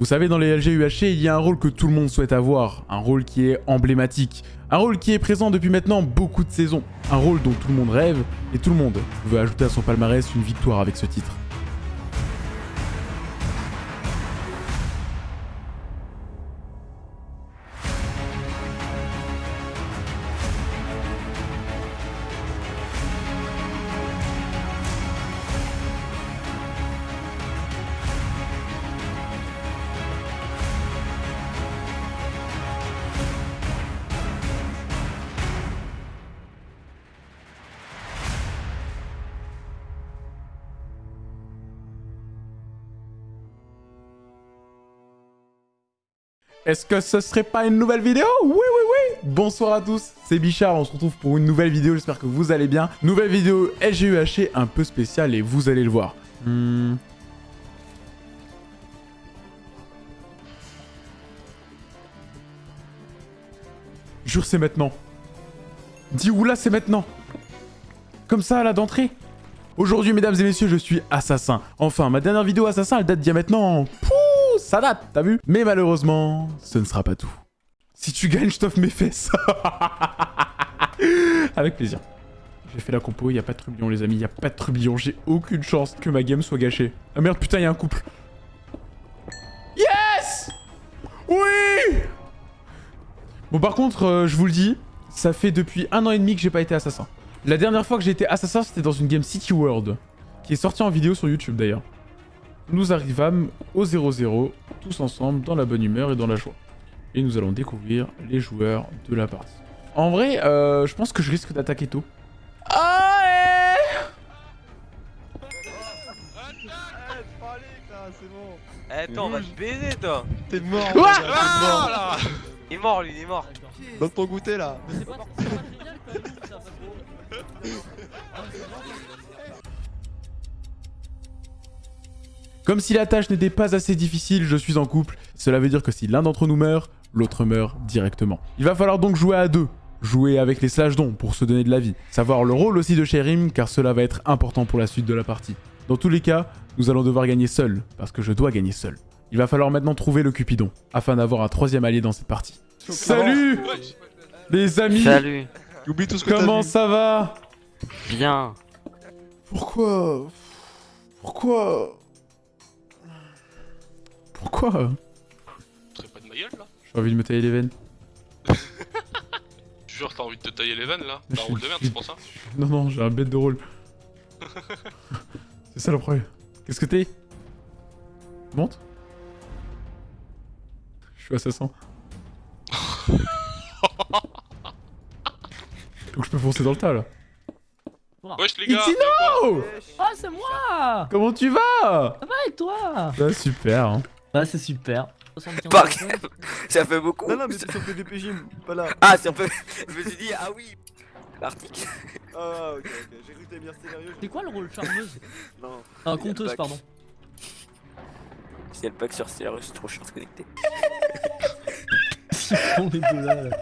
Vous savez, dans les LG UHC, il y a un rôle que tout le monde souhaite avoir, un rôle qui est emblématique, un rôle qui est présent depuis maintenant beaucoup de saisons, un rôle dont tout le monde rêve et tout le monde veut ajouter à son palmarès une victoire avec ce titre. Est-ce que ce serait pas une nouvelle vidéo? Oui, oui, oui Bonsoir à tous, c'est Bichard, on se retrouve pour une nouvelle vidéo, j'espère que vous allez bien. Nouvelle vidéo LGUHC un peu spéciale et vous allez le voir. Hmm. Jure, c'est maintenant. Dis oula, c'est maintenant. Comme ça, là, d'entrée. Aujourd'hui, mesdames et messieurs, je suis assassin. Enfin, ma dernière vidéo assassin, elle date d'il y a maintenant... ça date, t'as vu? Mais malheureusement, ce ne sera pas tout. Si tu gagnes, je t'offre mes fesses. Avec plaisir. J'ai fait la compo, il a pas de trublion les amis, il a pas de trublion. J'ai aucune chance que ma game soit gâchée. Ah merde, putain, il y a un couple. Yes Oui Bon par contre, euh, je vous le dis, ça fait depuis un an et demi que j'ai pas été assassin. La dernière fois que j'ai été assassin, c'était dans une game City World, qui est sortie en vidéo sur YouTube d'ailleurs. Nous arrivâmes au 0-0, tous ensemble, dans la bonne humeur et dans la joie. Et nous allons découvrir les joueurs de la partie. En vrai, euh, je pense que je risque d'attaquer tôt. Ah Eh, toi, on va te baiser, toi T'es mort, t'es mort. là Il est mort, lui, il est mort Donne ton goûter là. Comme si la tâche n'était pas assez difficile, je suis en couple. Cela veut dire que si l'un d'entre nous meurt, l'autre meurt directement. Il va falloir donc jouer à deux. Jouer avec les slash dons pour se donner de la vie. Savoir le rôle aussi de Sherim car cela va être important pour la suite de la partie. Dans tous les cas, nous allons devoir gagner seul, parce que je dois gagner seul. Il va falloir maintenant trouver le Cupidon, afin d'avoir un troisième allié dans cette partie. Salut Les amis Salut, Oublie tout ce que t'as Comment ça va? Bien. Pourquoi? Pourquoi? Pourquoi Tu pas de ma gueule là J'ai envie de me tailler les veines. Je jure, t'as envie de te tailler les veines là T'as un rôle de merde, c'est pour ça Non, non, j'ai un bête de rôle. C'est ça le problème. Qu'est-ce que t'es? Monte. Je suis assassin. Donc je peux foncer dans le tas là. Wesh les gars Itino Oh Ah, c'est moi Comment tu vas? Ça va et toi? Bah super. Hein. Bah, c'est super. Pas ça fait beaucoup. Non, non, mais c'est sur PVPG, pas là. Ah, c'est un peu. Je me suis dit, ah oui. L'article Ah, ok, ok. J'ai cru que t'allais bien sérieux. C'est quoi le rôle charmeuse Non. Ah, conteuse, pardon. Si elle bug sur je suis trop chiant de connecter. Ils font les deux là. là.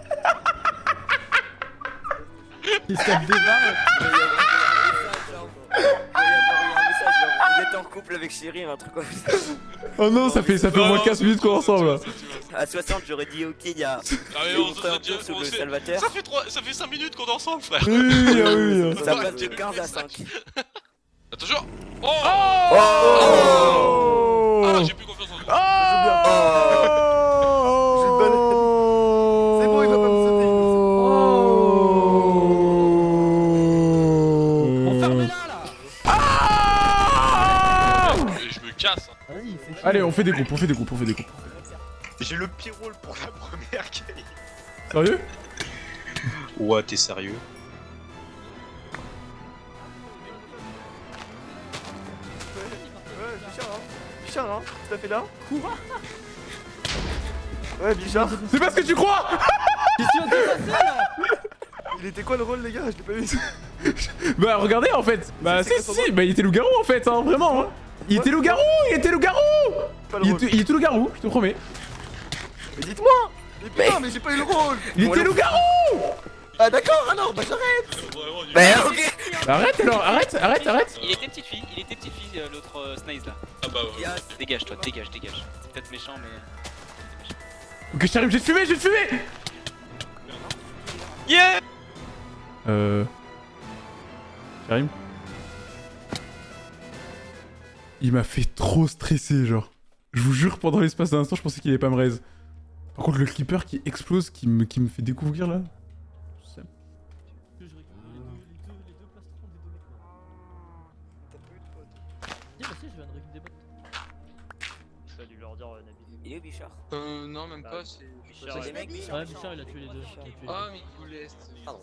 Qu'est-ce qu'elle démarre en couple avec Chéri, un truc comme ça. Oh non, ça fait, ça fait au moins Non, 15 minutes qu'on est ensemble. À 60, j'aurais dit, ok, il y a. Ah mais on se sur le Salvateur. Ça fait 3... ça fait 5 minutes qu'on est ensemble frère Oui, oui, ah oui. Ça passe de 15 à 5. Attention Oh, Oh Allez, on fait des groupes, on fait des groupes, on fait des groupes. J'ai le pire rôle pour la première game. Sérieux? Ouais, t'es sérieux Ouais, Bichard, hein. Bichard, hein. Tout à fait là. Ouais, Bichard. C'est pas ce que tu crois? Qu'est-ce là Il était quoi le rôle, les gars? Je l'ai pas vu. Bah regardez en fait Bah C'est- si si, bah il était loup-garou en fait, hein, vraiment hein. Il était loup-garou, il était loup-garou Il était, il était loup-garou, je te promets. Mais dites-moi. Mais putain, mais j'ai pas eu le rôle. Il était loup-garou Ah d'accord, ah non, bah j'arrête. Bah, ok. Arrête alors, arrête, arrête, arrête. Il était petite fille, il était petite fille euh, l'autre euh, Snaze là. Ah bah ouais. Dégage toi, dégage, dégage. C'est peut-être méchant mais. Ok, j'arrive, j'ai te fumer, j'ai te fumer. Yeah. Euh... Karim Il m'a fait trop stresser, genre. Je vous jure, pendant l'espace d'un instant, je pensais qu'il allait pas me raise. Par contre, le clipper qui explose, qui me, qui me fait découvrir là... bah euh. Il est où Bichard? Euh, non, même Bah, pas, c'est. Bichard, C'est des mecs, Bichard Ouais, Bichard il a tué les deux. Ah, mais il vous laisse. Pardon.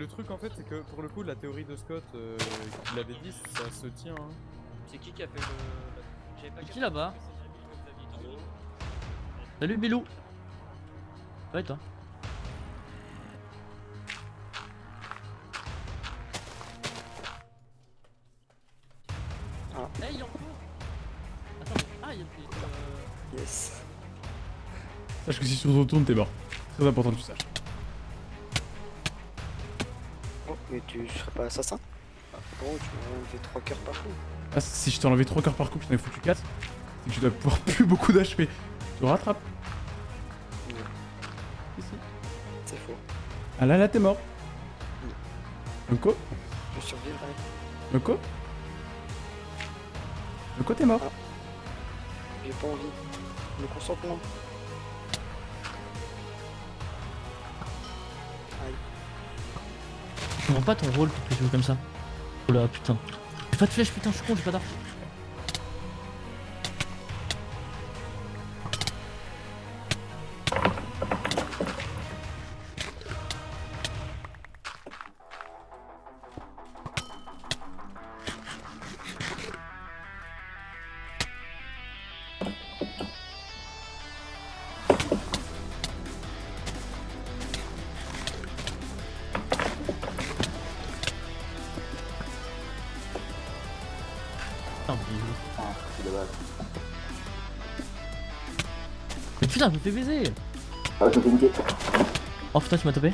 Le truc en fait c'est que pour le coup la théorie de Scott euh, qu'il avait dit ça se tient hein. C'est qui qui a fait le. Pas qui là-bas Salut Bilou Ouais toi Ah. Eh il en cours Attends, ah il y a euh... Yes. Sache que si tu te retournes, t'es mort. Très important que tu saches. Tu serais pas assassin Ah, Bon, tu m'as enlevé 3 cœurs par coup. Ah, si je t'ai enlevé 3 cœurs par coup, je t'en ai foutu 4, c'est que tu dois pouvoir plus beaucoup d'HP. Tu rattrapes. Ici. C'est faux. Ah là, là, t'es mort. Unko Je survivrai. Unko Unko, t'es mort. J'ai pas envie. Le consentement. Je comprends pas ton rôle pour que tu joues comme ça. Oh là putain. J'ai pas de flèche putain, je suis con, j'ai pas d'arche. Mais... Mais putain, je me fais baiser. Oh putain, tu m'as tapé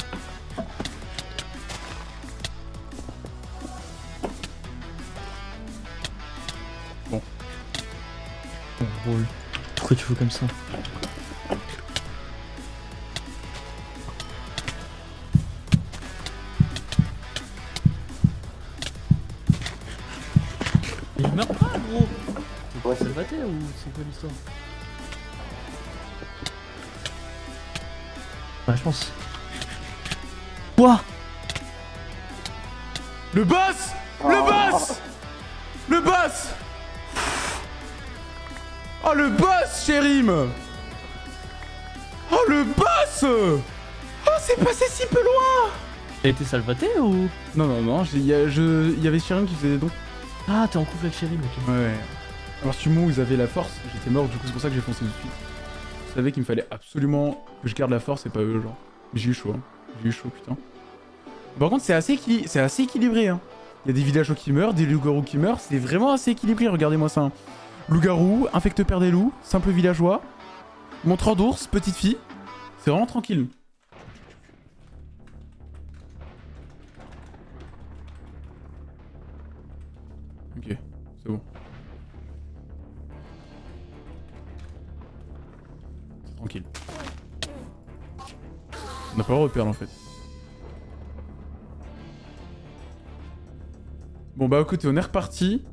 Bon. Ton rôle. Pourquoi tu fais comme ça? Ouais, c'est ou c'est quoi l'histoire Ouais, je pense. Quoi? Le boss! Le boss! Le boss! Oh, le boss, Chérim Oh, le boss! Oh, c'est passé si peu loin! T'as été salvaté ou? Non, non, non, il y, avait Chérim qui faisait des dons. Ah, t'es en couple avec Chéri, mec. Ouais. Alors, Sumo, ils avaient la force, j'étais mort, du coup, c'est pour ça que j'ai foncé dessus. Je savais qu'il me fallait absolument que je garde la force et pas eux, genre. J'ai eu chaud, hein. J'ai eu chaud, putain. Par contre, c'est assez, c'est assez équilibré, hein. Il y a des villageois qui meurent, des loups-garous qui meurent, c'est vraiment assez équilibré, regardez-moi ça. hein. Loup-garou, infecte-père des loups, simple villageois, montreur d'ours, petite fille. C'est vraiment tranquille. Droit de perdre en fait. Bon bah écoutez, on est reparti.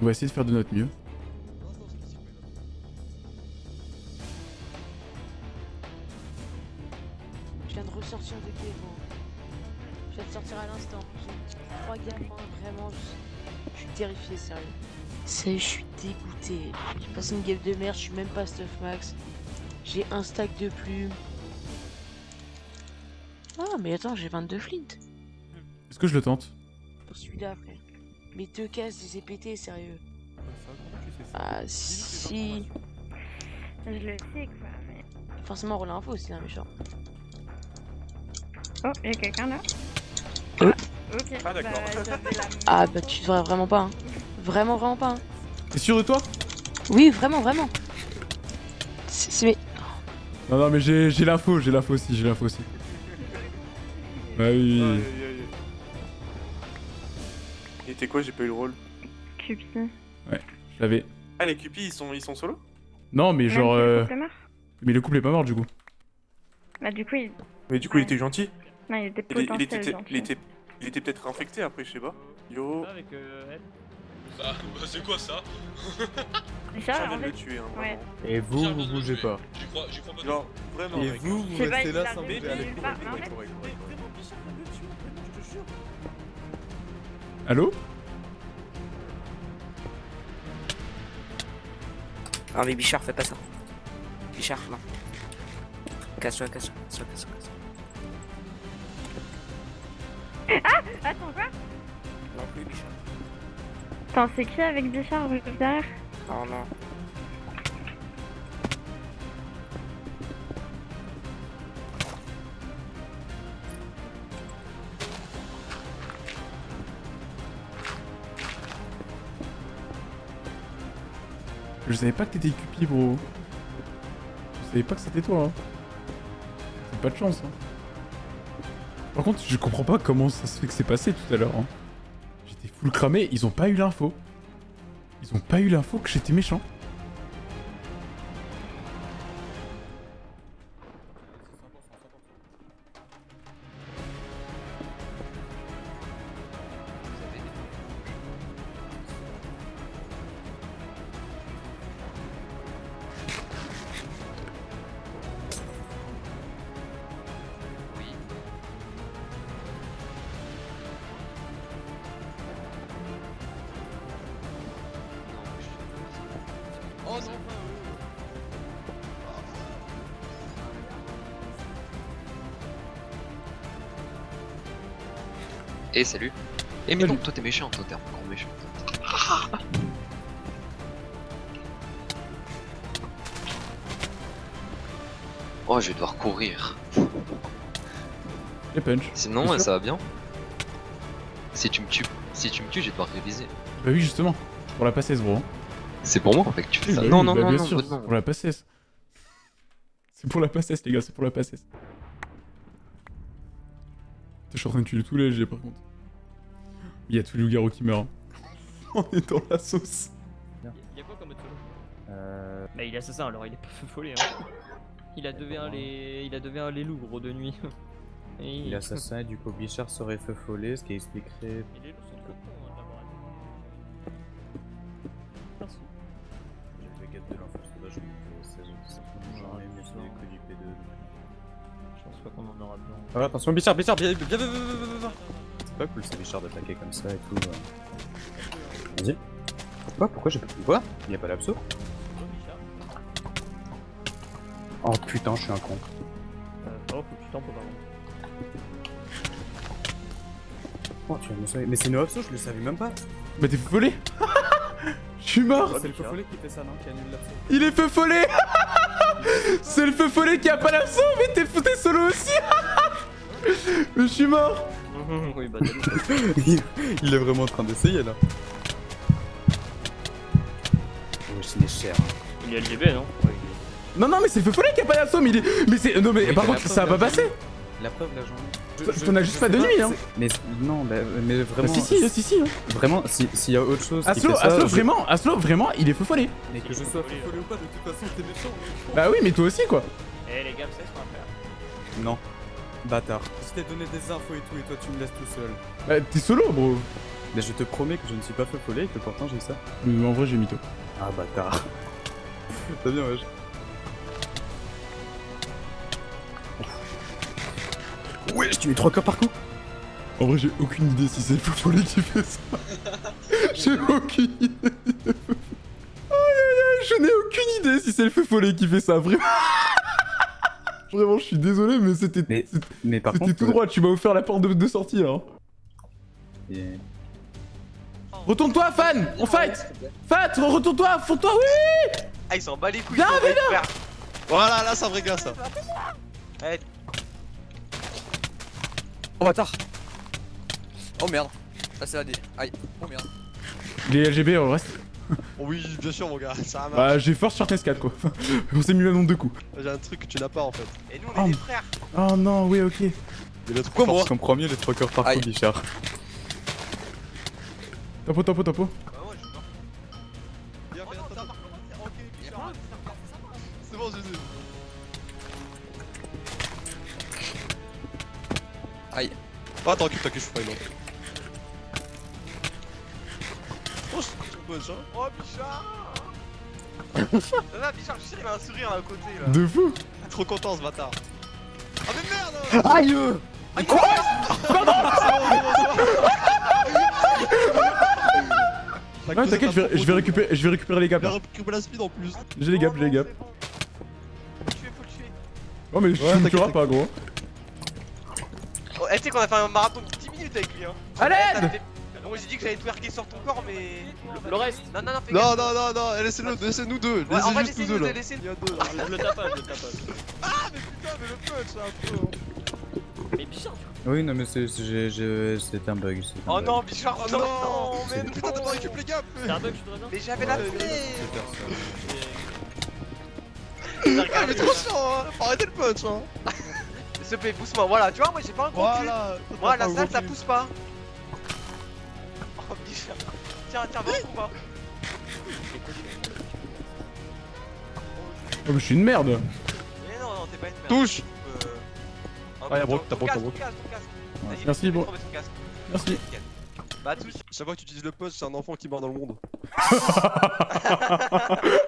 On va essayer de faire de notre mieux. Je viens de ressortir de Kevin. Je viens de sortir à l'instant. J'ai trois gamins, vraiment. Je, je suis terrifié, sérieux. Sérieux, je suis dégoûté. J'ai passé une game de merde, je suis même pas stuff max. J'ai un stack de plumes. Ah, mais attends, j'ai 22 flint. Est-ce que je le tente Pour celui-là, frère. Mes deux cases, je les ai pétés, sérieux. Ah, si. Je le sais quoi, mais. Forcément, rôle info aussi, un méchant. Oh, il y a quelqu'un là Euh. Ok, Ah, d'accord. bah, Ah, bah tu devrais vraiment pas, hein. Vraiment, vraiment pas, hein. T'es sûr de toi Oui, vraiment, vraiment. C'est c'est- Non, non, mais j'ai j'ai l'info, j'ai l'info aussi, j'ai l'info aussi. Bah oui. Aïe, aïe, aïe. Et t'es quoi, j'ai pas eu le rôle Cupi. Ouais, je l'avais. Ah, les Cupis, ils sont, ils sont solo? Non, mais genre. Le euh, mort Mais le couple est pas mort du coup. Bah du coup il... Mais du coup, il était gentil. Non, il était Il, il était, il était, il était peut-être infecté après, je sais pas. Yo. Avec euh. Bah, bah, c'est quoi ça? Richard, en fait... le tuer, hein, Ouais. Et vous, vous bougez pas. J'y crois, pas. Genre, vraiment, Et mec. vous, vous restez il là sans bouger. Il en fait-. Allô Ah mais Bichard, fais pas ça. Bichard, non. Casse-toi, casse-toi, casse-toi, casse-toi. Ah Attends quoi Non plus Bichard. Attends, c'est qui avec Bichard juste derrière Non, non. Je savais pas que t'étais Cupi, bro. Je savais pas que c'était toi. Hein. C'est pas de chance. Hein. Par contre, je comprends pas comment ça se fait que c'est passé tout à l'heure. Hein. J'étais full cramé, ils ont pas eu l'info. Ils ont pas eu l'info que j'étais méchant. Eh salut Eh mais non, toi t'es méchant, toi t'es encore méchant. Oh je vais devoir courir. Les punch. Sinon ça va bien Si tu me tues, si tu me tues je vais devoir réviser. Bah oui, justement. Pour la passer, bro. C'est pour moi avec que tu fais Oui, ça. bah non, oui, non, bah non, bien non, sûr, bah non. pour la passesse. C'est pour la passesse, les gars, c'est pour la passesse. Je suis en train de tuer tous les LG par contre. Il y a tous les loups-garous qui meurent. On est dans la sauce. Y'a quoi comme solo Euh... Bah il est assassin alors il est pas feu follet hein. Il a 2v1 les. Il a 2v1 les loups gros de nuit. Et Il est assassin et du coup Bichard serait feu follet, ce qui expliquerait... Et les loups sont trop aura besoin. Ah, attention, Bichard, Bichard, viens, viens, viens, viens, viens, viens, viens. C'est pas cool, c'est Bichard d'attaquer comme ça et tout. euh. Vas-y. Pourquoi Pourquoi j'ai pas pu Quoi Y'a pas l'abso Oh putain, je suis un con. Euh, oh, par contre. Oh, tu vas me sauver. Mais c'est une abso, je le savais même pas. Bah t'es feu follet Je suis mort C'est le feu follet qui fait ça, non Qui annule l'abso. Il est feu follet C'est le feu follet qui a pas l'abso, mais t'es t'es solo aussi. Mais je suis mort. Oui, bah il, est vraiment en train d'essayer là. Oh, je n'ai cher. Il est LGB non? Ouais, il Non, non, mais c'est le feu follet qui a pas l'abso, mais il est... Mais c'est... Non, mais par contre, ça va pas passer. La preuve, la journée. Je- T'en as juste pas de nuit, hein Mais non, bah, mais Bah, vraiment. si, si, si, si, hein. Vraiment, si- s'il y a autre chose. qui Aslo, fait ça, Aslo, je- vraiment, Aslo, vraiment, il est feu follet Mais que je sois follet ou pas, de toute façon, t'es méchant. Bah oui, mais toi aussi, quoi Eh les gars, vous savez ce qu'on va faire? Non. Bâtard. Je t'ai donné des infos et tout, et toi tu me laisses tout seul. Bah t'es solo, bro Mais je te promets que je ne suis pas feu follet et que pourtant j'ai ça. Mais en vrai, j'ai mytho. Ah, bâtard. T'as bien, wesh. Ouais, je mets 3 corps par coup. En vrai, j'ai aucune idée si c'est le feu follet qui fait ça. j'ai aucune idée. Aïe aïe aïe, je n'ai aucune idée si c'est le feu follet qui fait ça, vraiment. Vraiment, je suis désolé, mais c'était Mais, mais par c'était contre. tout droit, tu m'as offert la porte de, de sortie, là. hein. Et- Retourne-toi, fan On fight Fat, retourne-toi, fonds-toi, oui Ah, il s'en bat les couilles. Viens, mec, frère. Voilà, là ça me régale ça. Eh, Oh bâtard Oh merde Là c'est la D. Aïe. Oh merde. Les LGB, on reste. Oui, bien sûr, mon gars, ça marche. Bah, j'ai force sur TS4 quoi. On s'est mis le nombre de coups. J'ai un truc que tu n'as pas en fait. Et nous, Oh. on est des frères. Oh non, oui, ok. Mais le truc fort, c'est qu'en premier, les trois cœurs par coup, Bichard. Topo, topo, topo. Ok, Bichard. C'est bon, Jésus. Attends, occupe-toi que je ferai une autre. Oh, c'est une bonne chance. Oh, Bichard va, Bichard, je suis sûr, il a un sourire à côté là. De fou Trop content ce bâtard. Ah, mais merde Aïe Mais quoi Ouais, t'inquiète, je vais, je vais récupérer, je vais récupérer les gaps. Il a là. récupéré la speed en plus. J'ai les gaps, j'ai les gaps. Faut le tuer, faut le tuer. Oh, mais je Ouais, tu me t'inquiète, tueras pas, gros. Eh, tu sais qu'on a fait un marathon de 10 minutes avec lui, hein. Ça fait- Moi j'ai dit que j'allais twerker sur ton corps, mais. Le reste Non, non, non, fais Non, gaffe. non, non, non, laissez-le, laissez-nous deux. Ouais, en Laissez vrai, juste nous deux deux, là. laissez- Il y a deux là. Je le tapage, je le tapage. Ah, mais putain, mais le punch, c'est un peu. hein. Mais Bichard, tu Oui, non, mais c'est- c'est j'ai- j'ai- c'était un bug. un Oh bug. non, Bichard, Oh non, non, mais mais putain, t'as pas récupéré les gaps. C'est un bug, je Mais j'avais la flemme Ah, mais trop chiant, hein. Faut arrêter le punch, hein. S'il te plaît, pousse-moi, voilà, tu vois, moi j'ai pas un gros cul. Voilà. Moi, la salle, ça cul. pousse pas. Oh, Bichard. Tiens, tiens, va au combat. Oh, mais je suis une merde. Mais non, non, t'es pas une merde. Touche. Euh, Ah, y'a Brock, ton t'as Brock, t'as Brock. Merci, Brock. Merci. Bah, touche. Chaque fois que tu utilises le punch, c'est un enfant qui meurt dans le monde.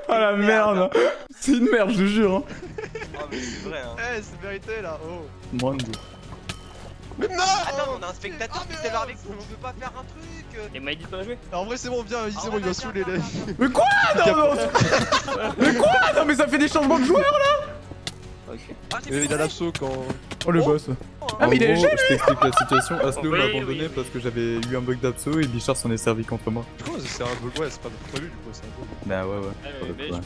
Ah la merde C'est une merde, je te jure. Hein. Mais c'est vrai, hein. Eh, c'est vérité là, oh. Deux. Mais non Attends, on a un spectateur Ah, qui mais s'est avec nous, on peut pas faire un truc. Et m'a dit de pas jouer En vrai, c'est bon, viens, Ah il va viens, saouler les. Mais quoi? Non, non Mais quoi? Non, mais ça fait des changements de joueurs là Ah, j'ai Mais il fait a l'abso quand. Oh le Oh. boss. Oh, Ah, mais il est En gros, je t'explique la situation. Aslo Oui, m'a abandonné oui. parce que j'avais eu un bug d'abso et Bichard s'en est servi contre moi. Du coup, c'est un bug, ouais, c'est pas lui, du coup, c'est un bug. Bah ouais, ouais. Ah.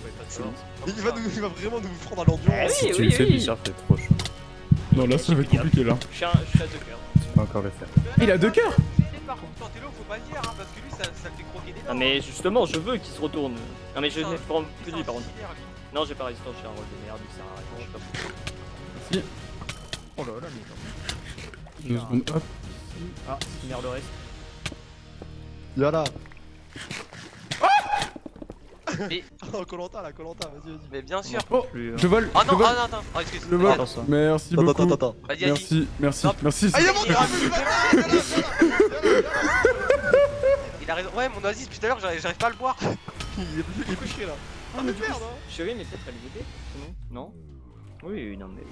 Il va, nous, il va vraiment nous prendre à l'ambiance. Eh Si oui, tu oui, le fais, oui. Bichard, t'es trop chaud. Non, là ça va être compliqué là. Je suis à deux cœurs. Tu peux encore le faire. Il a deux cœurs Par contre, quand t'es là, faut pas le dire, hein, parce que lui, ça, ça le fait croquer des dents. Ah mais justement, je veux qu'il se retourne. Non mais je c'est que lui par contre. Non, j'ai pas résistance, j'ai un rôle de merde, il sert à rien. Si. Oh là là, mais Deux secondes, hop. Ah, merde le reste. Y'a Mais, Oh, Colanta là, Colanta, vas-y, vas-y. mais bien sûr. Oh Plus, hein. Je vole Ah Je non, vole ah non, attends. Oh, excuse. Je vole Attends. Merci Attends, beaucoup attends, attends. Vas-y. Merci, merci, Non. merci. Ah, il a a- il a raison. Ouais, mon oasis, depuis tout à l'heure, j'arrive pas à le boire. Il est il est couché là. Ah mais merde Chérie, mais peut-être elle est aidée Non Non Oui, non mais...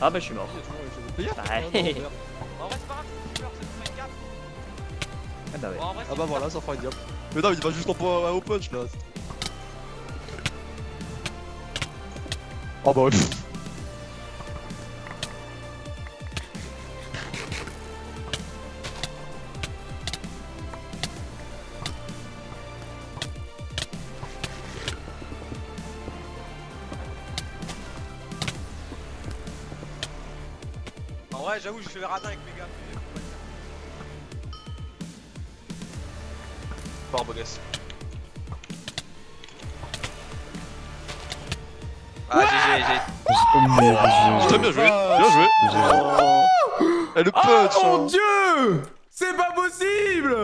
Ah bah je suis mort. Bah, En vrai, c'est pas grave, c'est peur, ça te fait une gaffe. Ah bah ouais. Ah bah voilà, ça fera une diable. Mais non, il va juste en point au punch là. Oh bah ouais. En vrai, j'avoue, je fais le radin avec mes gars. mais. Fort, beau gosse. Ah, GG, GG. Très bien joué, bien joué. Et le punch Oh mon dieu C'est pas possible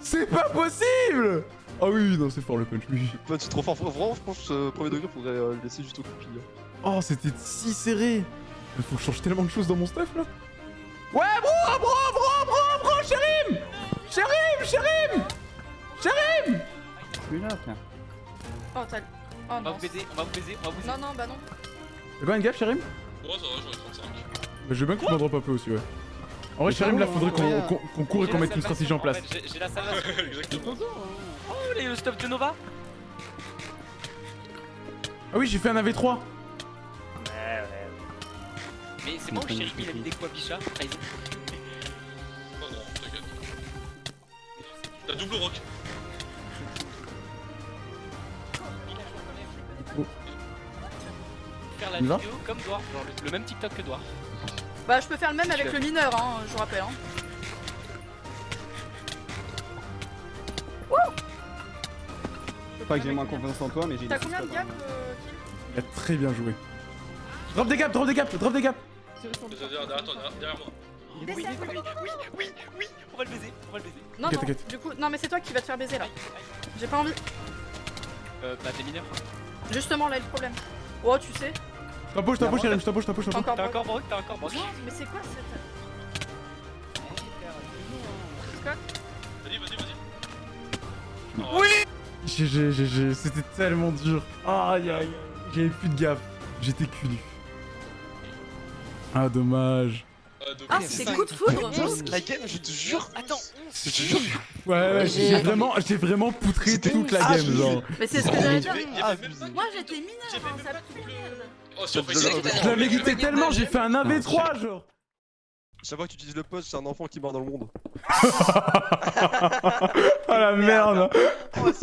C'est pas possible Ah oui, non, c'est fort le punch. Le punch c'est trop fort, vraiment je pense que ce premier degré faudrait euh, le laisser juste au copie. Oh, c'était si serré Il faut que je change tellement de choses dans mon stuff là Ouais, bro, bro, bro, bro, bro, Chérim Chérim, Chérim Chérim Plus là, tiens. Oh, t'as. Oh On va vous baiser, on va vous baiser, on va vous baiser. Non, non, bah non. T'as quoi une gaffe, Chérim Ouais, ça va, j'en ai 35. bah, Je veux bien que tu m'en drop un peu aussi, ouais. En vrai, Chérim, là, faudrait qu'on qu'on- qu'on court et qu'on mette une stratégie en place. fait, J'ai j'ai la salvation. Exactement. Oh, les- le stuff de Nova Ah oui, j'ai fait un AV3 Ouais, ouais. Mais c'est bon, chéri, il a mis des quoi, Bicha Trahison. Non, non, t'inquiète. T'as double rock. Faire la vidéo comme Dwarf, genre le, le même TikTok que Dwarf. Bah, je peux faire le même avec le mineur, hein, je vous rappelle. Hein. Pas que j'ai moins confiance en toi, mais j'ai T'as combien de gaps, euh, Kill Il a très bien joué. Drop des gaps, drop des gaps, drop des gaps Derrière, derrière toi, derrière- derrière moi. Oui, oui, oui, oui, oui, On va le baiser, on va le baiser. Non, non, du coup, non, mais c'est toi qui va te faire baiser là. J'ai pas envie. Euh, bah, des mineurs. Justement, là est le problème. Oh, tu sais. Je t'embauche, je t'embauche, Yerim, je t'embauche, je t'embauche, T'as encore T'as broc. t'as encore broc. Non, mais c'est quoi cette. Scott Vas-y, vas-y, vas-y. GG, GG, c'était tellement dur. Aïe aïe, j'avais plus de gaffe. J'étais cul. Ah, dommage. Ah, c'est coup de foudre La game, je te jure. Attends, Je te jure. Ouais, ouais, j'ai vraiment, j'ai vraiment poutré toute la Ah, game, genre. Mais c'est ce que j'allais dire. pas- Moi j'étais mineur, hein, ça pue. Oh, Je- ça, je- Je la méritais tellement, j'ai fait un AV3, genre. Chaque fois que tu utilises le poste, c'est un enfant qui meurt dans le monde. Oh la merde.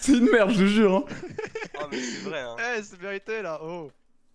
C'est une merde, je te jure. Hein. Ah, mais c'est vrai, hein. Eh, c'est vérité là, oh